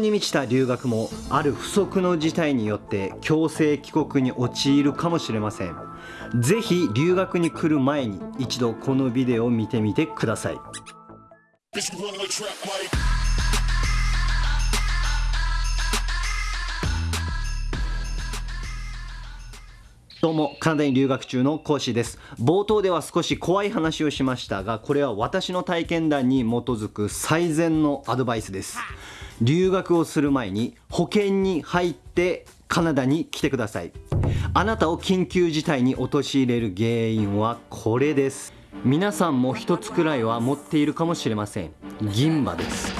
に満ちた留学もある不測の事態によって強制帰国に陥るかもしれませんぜひ留学に来る前に一度このビデオを見てみてくださいどうも、カナダに留学中の講師です。冒頭では少し怖い話をしましたが、これは私の体験談に基づく最善のアドバイスです。留学をする前に保険に入ってカナダに来てください。あなたを緊急事態に陥れる原因はこれです。皆さんも一つくらいは持っているかもしれません。銀歯です。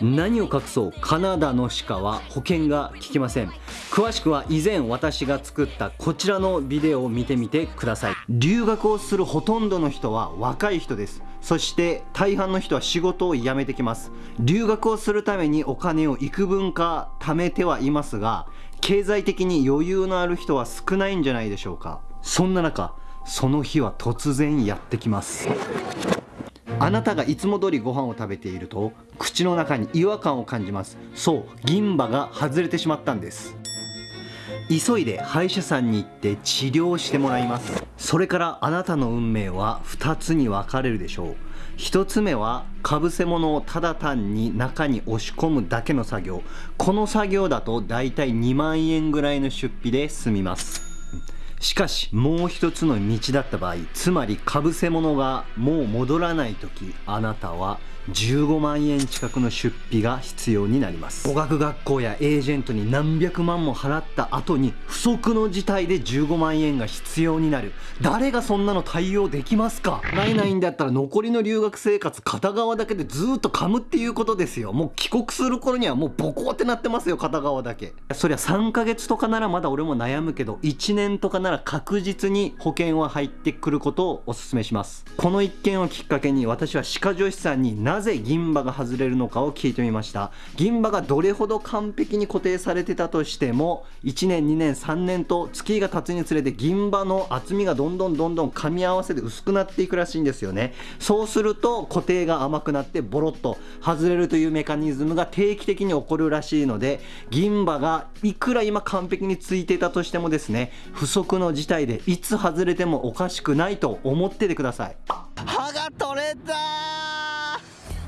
何を隠そう？カナダの鹿は保険が効きません詳しくは以前私が作ったこちらのビデオを見てみてください。留学をするほとんどの人は若い人です。そして大半の人は仕事を辞めてきます。留学をするためにお金を幾分か貯めてはいますが経済的に余裕のある人は少ないんじゃないでしょうか。そんな中その日は突然やってきます。あなたがいつも通りご飯を食べていると口の中に違和感を感じます。そう銀歯が外れてしまったんです。急いで歯医者さんに行って治療してもらいます。それからあなたの運命は2つに分かれるでしょう。1つ目はかぶせ物をただ単に中に押し込むだけの作業。この作業だとだいたい2万円ぐらいの出費で済みます。しかしもう一つの道だった場合つまりかぶせ物がもう戻らない時あなたは15万円近くの出費が必要になります。語学学校やエージェントに何百万も払った後に不測の事態で15万円が必要になる。誰がそんなの対応できますか？ないないんだったら残りの留学生活片側だけでずっと噛むっていうことですよ。もう帰国する頃にはもうボコってなってますよ片側だけ。そりゃ3ヶ月とかならまだ俺も悩むけど1年とかななら確実に保険は入ってくることをお勧めします。この一件をきっかけに私は歯科助手さんになぜ銀歯が外れるのかを聞いてみました。銀歯がどれほど完璧に固定されてたとしても1年2年3年と月が経つにつれて銀歯の厚みがどんどんどんどん噛み合わせて薄くなっていくらしいんですよね。そうすると固定が甘くなってボロッと外れるというメカニズムが定期的に起こるらしいので銀歯がいくら今完璧についてたとしてもですね不測の事態でいつ外れてもおかしくないと思っててください。歯が取れた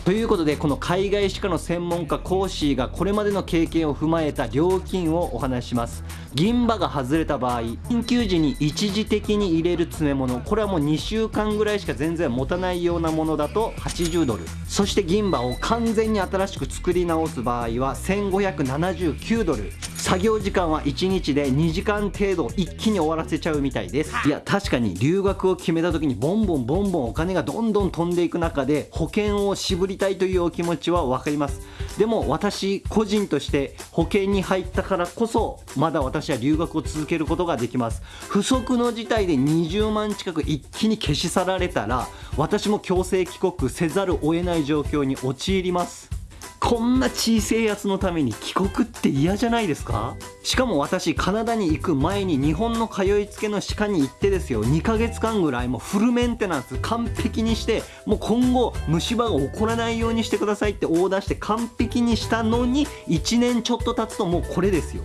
ということでこの海外歯科の専門家コーシーがこれまでの経験を踏まえた料金をお話しします銀歯が外れた場合緊急時に一時的に入れる詰め物これはもう2週間ぐらいしか全然持たないようなものだと80ドル。そして銀歯を完全に新しく作り直す場合は1579ドル。作業時間は1日で2時間程度一気に終わらせちゃうみたいです。い。や確かに留学を決めた時にボンボンボンボンお金がどんどん飛んでいく中で保険を渋りたいというお気持ちは分かりますでも私個人として保険に入ったからこそまだ私は留学を続けることができます。不測の事態で20万近く一気に消し去られたら私も強制帰国せざるを得ない状況に陥ります。こんな小さいやつのために帰国って嫌じゃないですか？しかも私カナダに行く前に日本の通いつけの歯科に行ってですよ。2ヶ月間ぐらいもうフルメンテナンス完璧にしてもう今後虫歯が起こらないようにしてくださいってオーダーして完璧にしたのに1年ちょっと経つともうこれですよ。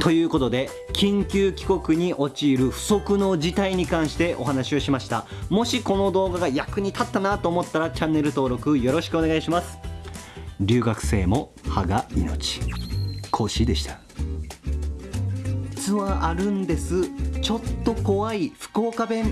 ということで緊急帰国に陥る不測の事態に関してお話をしました。もしこの動画が役に立ったなと思ったらチャンネル登録よろしくお願いします。留学生も歯が命。講師でした。実はあるんです。ちょっと怖い。福岡弁。